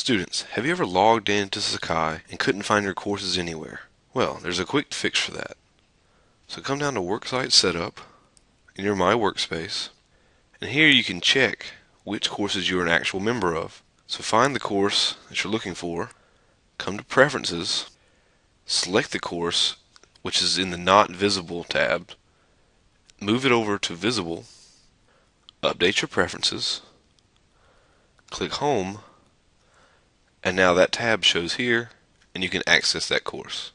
Students, have you ever logged into Sakai and couldn't find your courses anywhere? Well, there's a quick fix for that. So come down to Worksite Setup in your My Workspace, and here you can check which courses you're an actual member of. So find the course that you're looking for, come to Preferences, select the course which is in the Not Visible tab, move it over to Visible, update your preferences, click Home, and now that tab shows here and you can access that course.